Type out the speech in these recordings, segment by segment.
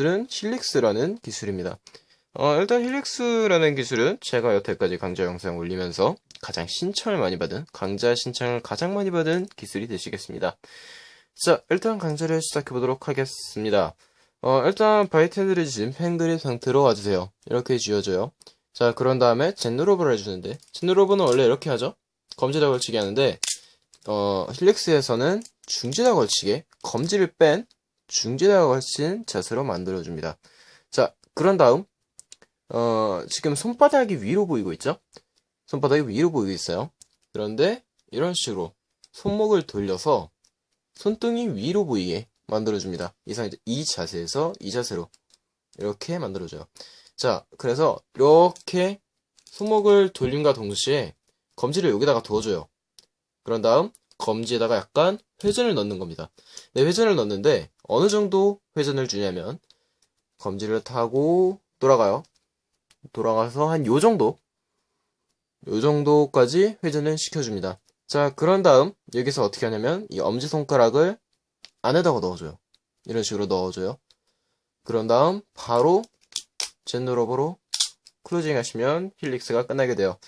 기술은 힐릭스라는 기술입니다. 어, 일단 힐릭스라는 기술은 제가 여태까지 강좌 영상 올리면서 가장 신청을 많이 받은, 강좌 신청을 가장 많이 받은 기술이 되시겠습니다. 자, 일단 강좌를 시작해 보도록 하겠습니다. 어, 일단 바이텐드를 지은 펜그립 상태로 와주세요. 이렇게 지어줘요. 자, 그런 다음에 젠누로브를 해주는데, 젠누로브는 원래 이렇게 하죠? 검지다 걸치기 하는데, 어, 힐릭스에서는 중지다 걸치게, 검지를 뺀 중지다 걸친 자세로 만들어줍니다. 자, 그런 다음, 어, 지금 손바닥이 위로 보이고 있죠? 손바닥이 위로 보이고 있어요. 그런데 이런 식으로 손목을 돌려서 손등이 위로 보이게 만들어줍니다. 이상 이 자세에서 이 자세로 이렇게 만들어줘요. 자, 그래서 이렇게 손목을 돌림과 동시에 검지를 여기다가 두어줘요. 그런 다음 검지에다가 약간 회전을 넣는 겁니다. 네, 회전을 넣는데 어느 정도 회전을 주냐면 검지를 타고 돌아가요. 돌아가서 한 요 정도 요 정도까지 회전을 시켜줍니다. 자, 그런 다음 여기서 어떻게 하냐면 이 엄지손가락을 안에다가 넣어줘요. 이런 식으로 넣어줘요. 그런 다음 바로 젠누러버로 closing 하시면 helix가 끝나게 돼요.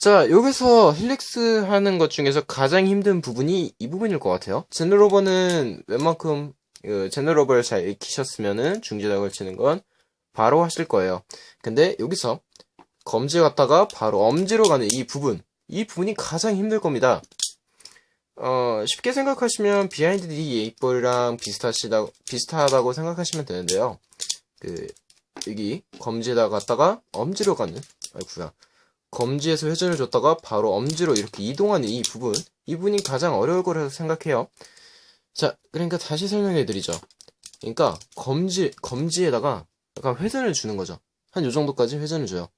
자, 여기서 helix 하는 것 중에서 가장 힘든 부분이 이 부분일 것 같아요. 젠누러버는 웬만큼 그 젠누러버를 잘 익히셨으면은 중지작을 치는 건 바로 하실 거예요. 근데 여기서 검지 갔다가 바로 엄지로 가는 이 부분, 이 부분이 가장 힘들 겁니다. 어, 쉽게 생각하시면 비하인드 D 8볼이랑 비슷하시다, 비슷하다고 생각하시면 되는데요. 그, 여기 검지에다 갔다가 엄지로 가는, 아이구야. 검지에서 회전을 줬다가 바로 엄지로 이렇게 이동하는 이 부분, 이 부분이 가장 어려울 거라고 생각해요. 자, 그러니까 다시 설명해 드리죠. 그러니까 검지, 검지에다가 약간 회전을 주는 거죠. 한 요 정도까지 회전을 줘요.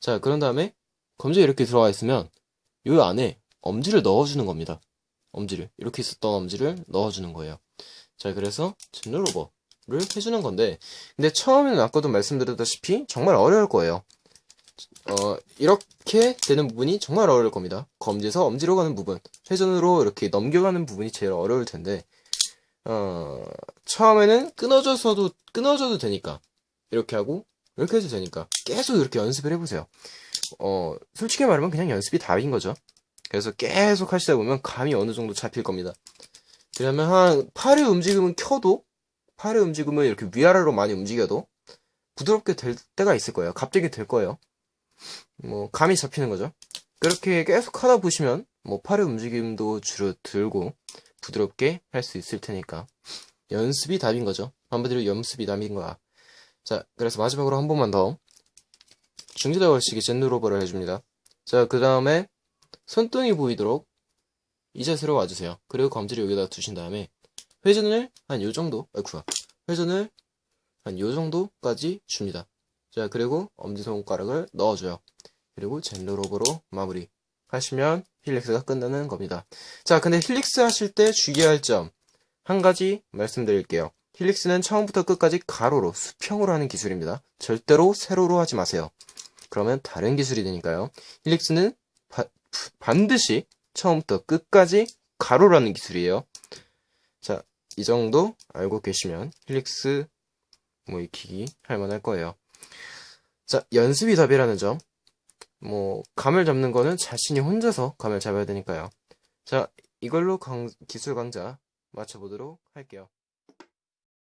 자, 그런 다음에 검지에 이렇게 들어가 있으면 요 안에 엄지를 넣어주는 겁니다. 엄지를. 이렇게 있었던 엄지를 넣어주는 거예요. 자, 그래서 젠로버를 해주는 건데, 근데 처음에는 아까도 말씀드렸다시피 정말 어려울 거예요. 어, 이렇게 되는 부분이 정말 어려울 겁니다. 검지에서 엄지로 가는 부분, 회전으로 이렇게 넘겨가는 부분이 제일 어려울 텐데, 어, 처음에는 끊어져서도, 끊어져도 되니까, 이렇게 하고, 이렇게 해도 되니까, 계속 이렇게 연습을 해보세요. 어, 솔직히 말하면 그냥 연습이 답인 거죠. 그래서 계속 하시다 보면 감이 어느 정도 잡힐 겁니다. 그러면 한, 팔의 움직임은 켜도, 팔의 움직임을 이렇게 위아래로 많이 움직여도, 부드럽게 될 때가 있을 거예요. 갑자기 될 거예요. 뭐 감이 잡히는 거죠. 그렇게 계속 하다 보시면 뭐 팔의 움직임도 줄어들고 부드럽게 할 수 있을 테니까 연습이 답인 거죠. 한마디로 연습이 답인 거야. 자, 그래서 마지막으로 한 번만 더 중지다 걸치기 젠누로버를 해줍니다. 자, 그 다음에 손등이 보이도록 이 자세로 와주세요. 그리고 검지를 여기다 두신 다음에 회전을 한 요 정도, 아이쿠야, 회전을 한 요 정도까지 줍니다. 자, 그리고 엄지손가락을 넣어줘요. 그리고 젠로로브로 마무리 하시면 helix가 끝나는 겁니다. 자, 근데 helix 하실 때 주의할 점 한 가지 말씀드릴게요. helix는 처음부터 끝까지 가로로 수평으로 하는 기술입니다. 절대로 세로로 하지 마세요. 그러면 다른 기술이 되니까요. 힐릭스는 바, 반드시 처음부터 끝까지 가로로 하는 기술이에요. 자, 이 정도 알고 계시면 힐릭스 뭐 익히기 할만할 거예요. 자, 연습이 답이라는 점. 뭐, 감을 잡는 거는 자신이 혼자서 감을 잡아야 되니까요. 자, 이걸로 강, 기술 강좌 마쳐보도록 할게요.